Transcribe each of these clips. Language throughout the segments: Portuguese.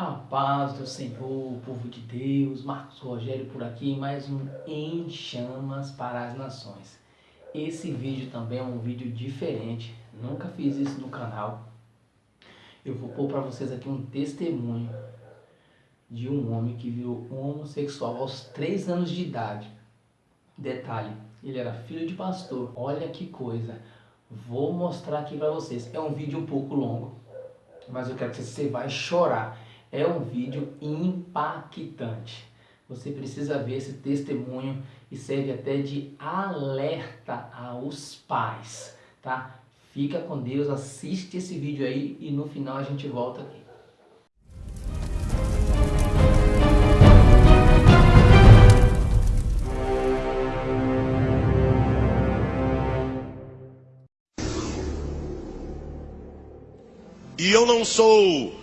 A paz do Senhor, povo de Deus, Marcos Rogério por aqui, mais um Em Chamas para as Nações. Esse vídeo também é um vídeo diferente, nunca fiz isso no canal. Eu vou pôr para vocês aqui um testemunho de um homem que virou homossexual aos 3 anos de idade. Detalhe, ele era filho de pastor. Olha que coisa. Vou mostrar aqui para vocês. É um vídeo um pouco longo, mas eu quero que você vai chorar. É um vídeo impactante. Você precisa ver esse testemunho e serve até de alerta aos pais, tá? Fica com Deus, assiste esse vídeo aí e no final a gente volta aqui. E eu não sou,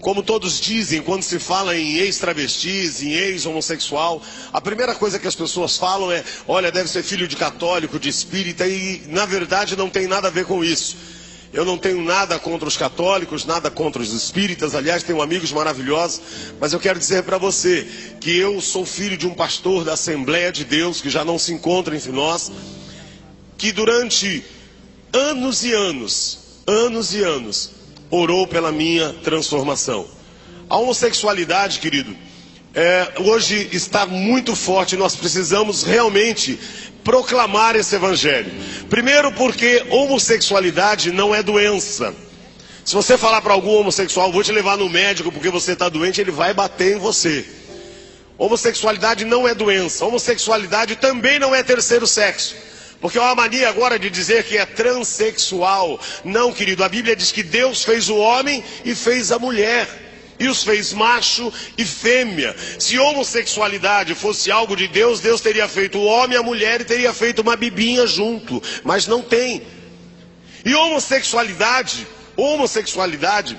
como todos dizem, quando se fala em ex-travestis, em ex-homossexual, a primeira coisa que as pessoas falam é: olha, deve ser filho de católico, de espírita, e na verdade não tem nada a ver com isso. Eu não tenho nada contra os católicos, nada contra os espíritas, aliás, tenho amigos maravilhosos, mas eu quero dizer para você que eu sou filho de um pastor da Assembleia de Deus, que já não se encontra entre nós, que durante anos e anos, anos e anos, orou pela minha transformação. A homossexualidade, querido, é, hoje está muito forte. Nós precisamos realmente proclamar esse evangelho. Primeiro, porque homossexualidade não é doença. Se você falar para algum homossexual, vou te levar no médico porque você está doente, ele vai bater em você. Homossexualidade não é doença. Homossexualidade também não é terceiro sexo. Porque há uma mania agora de dizer que é transexual. Não, querido, a Bíblia diz que Deus fez o homem e fez a mulher. E os fez macho e fêmea. Se homossexualidade fosse algo de Deus, Deus teria feito o homem e a mulher e teria feito uma bibinha junto. Mas não tem. E homossexualidade, homossexualidade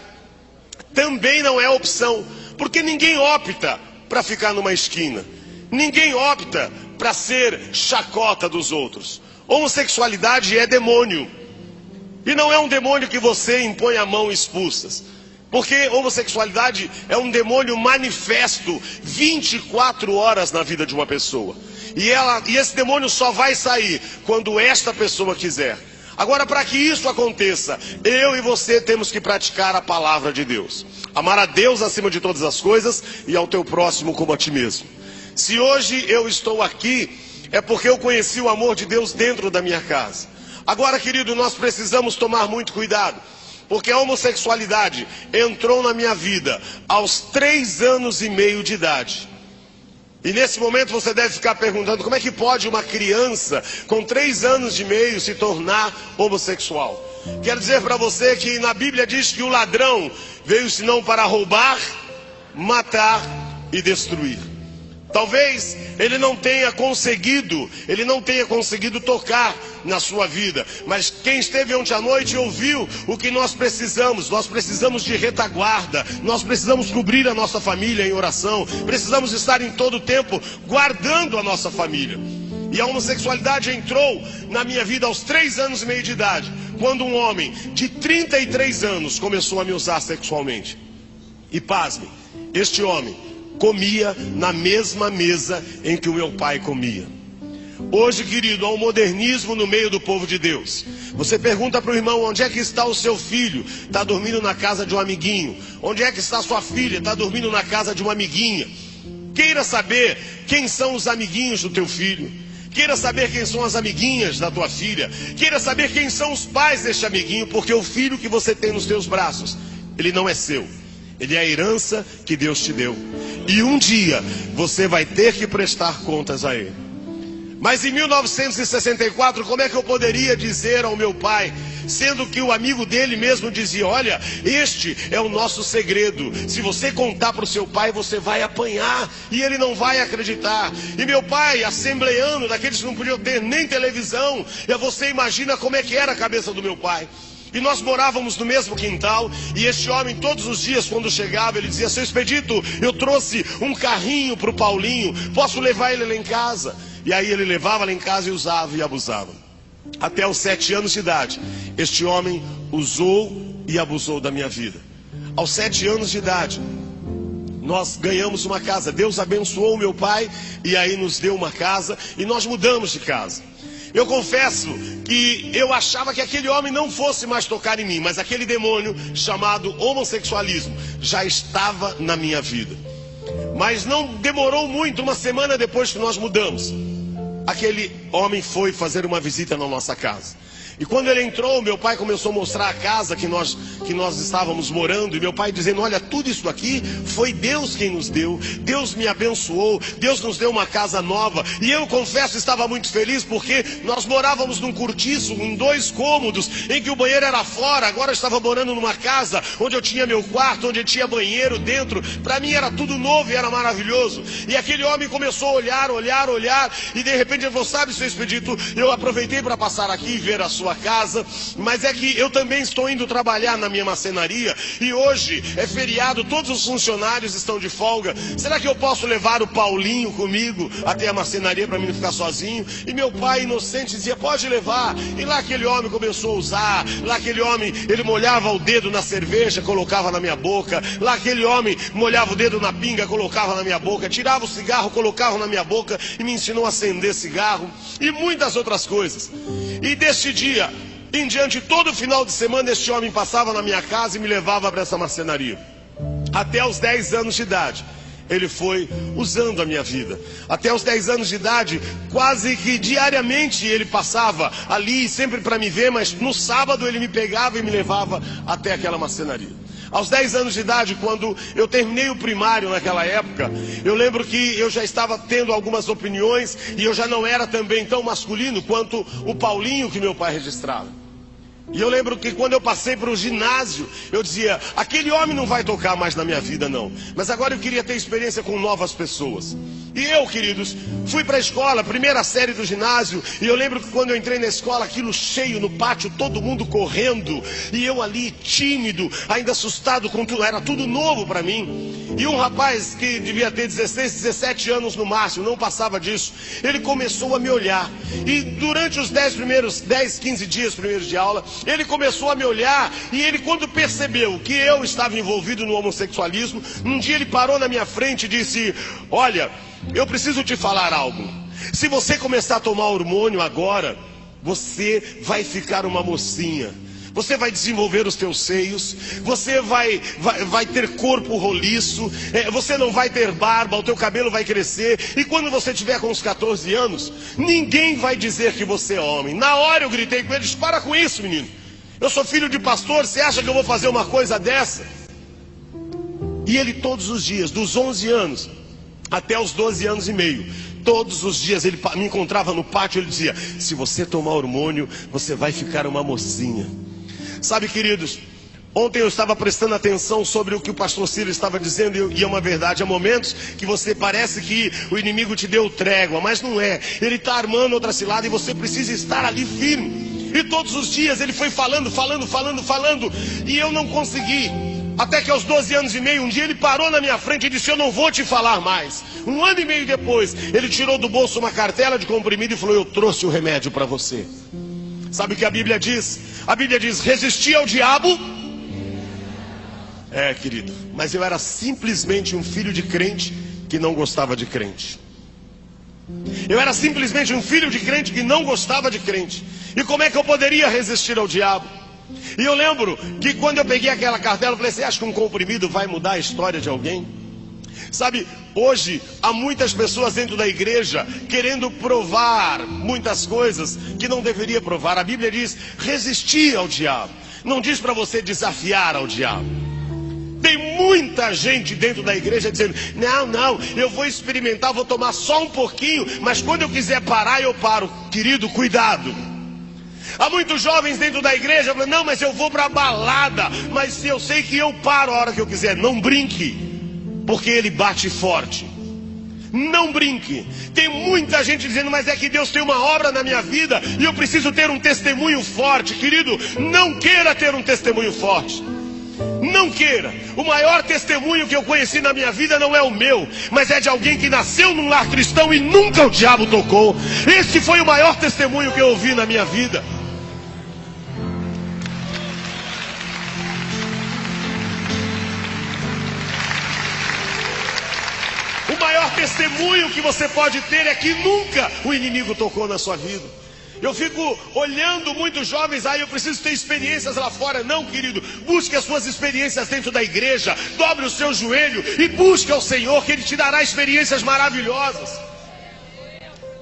também não é opção. Porque ninguém opta para ficar numa esquina. Ninguém opta para ser chacota dos outros. Homossexualidade é demônio. E não é um demônio que você impõe a mão expulsas. Porque homossexualidade é um demônio manifesto 24 horas na vida de uma pessoa. E, ela, e esse demônio só vai sair quando esta pessoa quiser. Agora, para que isso aconteça, eu e você temos que praticar a palavra de Deus. Amar a Deus acima de todas as coisas e ao teu próximo como a ti mesmo. Se hoje eu estou aqui, é porque eu conheci o amor de Deus dentro da minha casa. Agora, querido, nós precisamos tomar muito cuidado, porque a homossexualidade entrou na minha vida aos três anos e meio de idade. E nesse momento você deve ficar perguntando como é que pode uma criança com três anos e meio se tornar homossexual. Quero dizer para você que na Bíblia diz que o ladrão veio senão para roubar, matar e destruir. Talvez ele não tenha conseguido, ele não tenha conseguido tocar na sua vida, mas quem esteve ontem à noite ouviu o que nós precisamos. Nós precisamos de retaguarda, nós precisamos cobrir a nossa família em oração, precisamos estar em todo tempo guardando a nossa família. E a homossexualidade entrou na minha vida aos três anos e meio de idade, quando um homem de 33 anos começou a me usar sexualmente. E pasme, este homem comia na mesma mesa em que o meu pai comia. Hoje, querido, há um modernismo no meio do povo de Deus. Você pergunta para o irmão: onde é que está o seu filho? Está dormindo na casa de um amiguinho. Onde é que está sua filha? Está dormindo na casa de uma amiguinha. Queira saber quem são os amiguinhos do teu filho. Queira saber quem são as amiguinhas da tua filha. Queira saber quem são os pais deste amiguinho, porque o filho que você tem nos teus braços, ele não é seu. Ele é a herança que Deus te deu. E um dia você vai ter que prestar contas a ele. Mas em 1964, como é que eu poderia dizer ao meu pai, sendo que o amigo dele mesmo dizia: Olha, este é o nosso segredo. Se você contar para o seu pai, você vai apanhar e ele não vai acreditar. E meu pai, assembleano, daqueles que não podiam ter nem televisão, e você imagina como é que era a cabeça do meu pai. E nós morávamos no mesmo quintal. E este homem, todos os dias, quando chegava, ele dizia: Seu Expedito, eu trouxe um carrinho para o Paulinho. Posso levar ele lá em casa? E aí ele levava lá em casa e usava e abusava. Até os sete anos de idade, este homem usou e abusou da minha vida. Aos sete anos de idade, nós ganhamos uma casa. Deus abençoou meu pai e aí nos deu uma casa e nós mudamos de casa. Eu confesso que eu achava que aquele homem não fosse mais tocar em mim, mas aquele demônio chamado homossexualismo já estava na minha vida. Mas não demorou muito, uma semana depois que nós mudamos, aquele homem foi fazer uma visita na nossa casa. E quando ele entrou, meu pai começou a mostrar a casa que nós, que nós estávamos morando. E meu pai dizendo: Olha, tudo isso aqui foi Deus quem nos deu. Deus me abençoou. Deus nos deu uma casa nova. E eu confesso, estava muito feliz porque nós morávamos num cortiço, em dois cômodos, em que o banheiro era fora. Agora eu estava morando numa casa onde eu tinha meu quarto, onde eu tinha banheiro dentro. Para mim era tudo novo e era maravilhoso. E aquele homem começou a olhar, olhar, olhar. E de repente ele falou: Sabe, seu expedito, eu aproveitei para passar aqui e ver a sua sua casa, mas é que eu também estou indo trabalhar na minha macenaria e hoje é feriado, todos os funcionários estão de folga. Será que eu posso levar o Paulinho comigo até a macenaria para mim não ficar sozinho? E meu pai inocente dizia: pode levar. E lá aquele homem começou a usar, lá aquele homem, ele molhava o dedo na cerveja, colocava na minha boca, lá aquele homem molhava o dedo na pinga, colocava na minha boca, tirava o cigarro, colocava na minha boca e me ensinou a acender cigarro e muitas outras coisas. E deste dia em diante, todo final de semana, este homem passava na minha casa e me levava para essa marcenaria. Até os 10 anos de idade, ele foi usando a minha vida. Até os 10 anos de idade, quase que diariamente ele passava ali, sempre para me ver, mas no sábado ele me pegava e me levava até aquela marcenaria. Aos 10 anos de idade, quando eu terminei o primário naquela época, eu lembro que eu já estava tendo algumas opiniões e eu já não era também tão masculino quanto o Paulinho que meu pai registrava. E eu lembro que quando eu passei para o ginásio, eu dizia: aquele homem não vai tocar mais na minha vida, não. Mas agora eu queria ter experiência com novas pessoas. E eu, queridos, fui para a escola, primeira série do ginásio. E eu lembro que quando eu entrei na escola, aquilo cheio no pátio, todo mundo correndo. E eu ali, tímido, ainda assustado com tudo. Era tudo novo para mim. E um rapaz que devia ter 16, 17 anos no máximo, não passava disso. Ele começou a me olhar. E durante os 10 primeiros, 10, 15 dias primeiros de aula, ele começou a me olhar e ele, quando percebeu que eu estava envolvido no homossexualismo, um dia ele parou na minha frente e disse: Olha, eu preciso te falar algo. Se você começar a tomar hormônio agora, você vai ficar uma mocinha. Você vai desenvolver os teus seios, você vai, vai, vai ter corpo roliço, é, você não vai ter barba, o teu cabelo vai crescer, e quando você tiver com uns 14 anos, ninguém vai dizer que você é homem. Na hora eu gritei com eles: para com isso, menino. Eu sou filho de pastor, você acha que eu vou fazer uma coisa dessa? E ele todos os dias, dos 11 anos até os 12 anos e meio, todos os dias ele me encontrava no pátio, ele dizia: "Se você tomar hormônio, você vai ficar uma mocinha". Sabe, queridos, Ontem eu estava prestando atenção sobre o que o pastor Ciro estava dizendo, e é uma verdade. Há momentos que você parece que o inimigo te deu trégua, mas não é. Ele está armando outra cilada e você precisa estar ali firme. E todos os dias ele foi falando, falando, falando, falando, e eu não consegui. Até que aos 12 anos e meio, um dia ele parou na minha frente e disse: Eu não vou te falar mais. Um ano e meio depois, ele tirou do bolso uma cartela de comprimido e falou: Eu trouxe o remédio para você. Sabe o que a Bíblia diz? A Bíblia diz: resistir ao diabo. É, querido, mas eu era simplesmente um filho de crente que não gostava de crente. Eu era simplesmente um filho de crente que não gostava de crente. E como é que eu poderia resistir ao diabo? E eu lembro que quando eu peguei aquela cartela, eu falei: Você acha que um comprimido vai mudar a história de alguém? Sabe, hoje há muitas pessoas dentro da igreja querendo provar muitas coisas que não deveria provar. A Bíblia diz resistir ao diabo, não diz para você desafiar ao diabo. Tem muita gente dentro da igreja dizendo: não, não, eu vou experimentar, vou tomar só um pouquinho, mas quando eu quiser parar, eu paro. Querido, cuidado. Há muitos jovens dentro da igreja falando: não, mas eu vou para a balada, mas eu sei que eu paro a hora que eu quiser. Não brinque porque ele bate forte. Não brinque. Tem muita gente dizendo, mas é que Deus tem uma obra na minha vida e eu preciso ter um testemunho forte. Querido, não queira ter um testemunho forte. Não queira. O maior testemunho que eu conheci na minha vida não é o meu, mas é de alguém que nasceu num lar cristão e nunca o diabo tocou. Esse foi o maior testemunho que eu ouvi na minha vida. Testemunho que você pode ter é que nunca o inimigo tocou na sua vida. Eu fico olhando muitos jovens, aí ah, eu preciso ter experiências lá fora. Não, querido, busque as suas experiências dentro da igreja, dobre o seu joelho e busque ao Senhor, que Ele te dará experiências maravilhosas.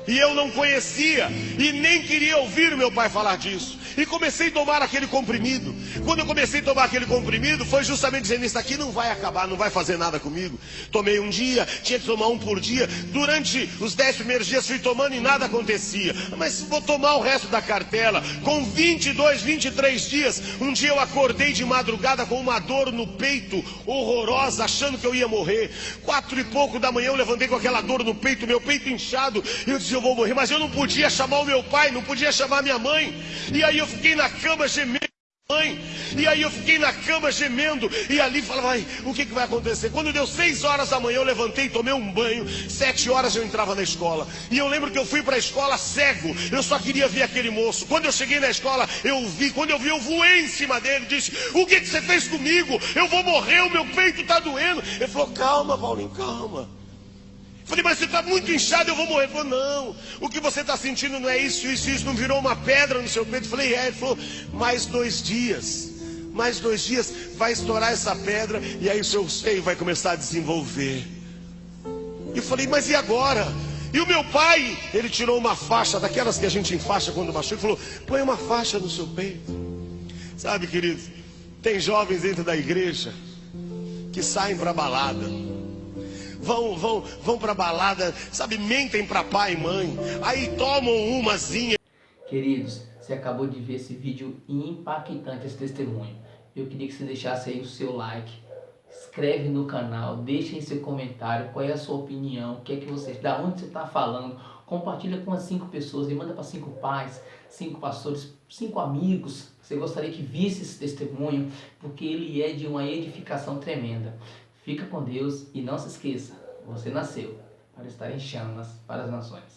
E eu não conhecia e nem queria ouvir meu pai falar disso. E comecei a tomar aquele comprimido. Quando eu comecei a tomar aquele comprimido, foi justamente dizendo: Isso aqui não vai acabar, não vai fazer nada comigo. Tomei um dia, tinha que tomar um por dia. Durante os dez primeiros dias fui tomando e nada acontecia. Mas vou tomar o resto da cartela. Com 22, 23 dias, um dia eu acordei de madrugada com uma dor no peito horrorosa, achando que eu ia morrer. Quatro e pouco da manhã eu levantei com aquela dor no peito, meu peito inchado. E eu disse: Eu vou morrer. Mas eu não podia chamar o meu pai, não podia chamar minha mãe. E aí eu fiquei na cama gemendo. Mãe, e aí eu fiquei na cama gemendo, e ali falava, ai, o que, que vai acontecer? Quando deu seis horas da manhã, eu levantei, tomei um banho, sete horas eu entrava na escola, e eu lembro que eu fui para a escola cego, eu só queria ver aquele moço. Quando eu cheguei na escola, eu vi, quando eu vi, eu voei em cima dele, disse, o que, que você fez comigo? Eu vou morrer, o meu peito está doendo. Ele falou, calma, Paulinho, calma. Falei, mas você está muito inchado, eu vou morrer. Ele falou, não, o que você está sentindo não é isso, isso, isso, não virou uma pedra no seu peito. Falei, é. Ele falou, mais dois dias, mais dois dias, vai estourar essa pedra e aí o seu seio vai começar a desenvolver. E falei, mas e agora? E o meu pai, ele tirou uma faixa, daquelas que a gente enfaixa quando machuca, e falou, põe uma faixa no seu peito. Sabe, querido, tem jovens dentro da igreja que saem para balada vão, vão, vão para balada, sabe, mentem para pai e mãe, aí tomam umazinha. Queridos, você acabou de ver esse vídeo impactante, esse testemunho. Eu queria que você deixasse aí o seu like, inscreve no canal, deixe aí seu comentário, qual é a sua opinião, o que é que você, da onde você está falando, compartilha com as cinco pessoas e manda para cinco pais, cinco pastores, cinco amigos. Você gostaria que visse esse testemunho, porque ele é de uma edificação tremenda. Fica com Deus e não se esqueça, você nasceu para estar em chamas para as nações.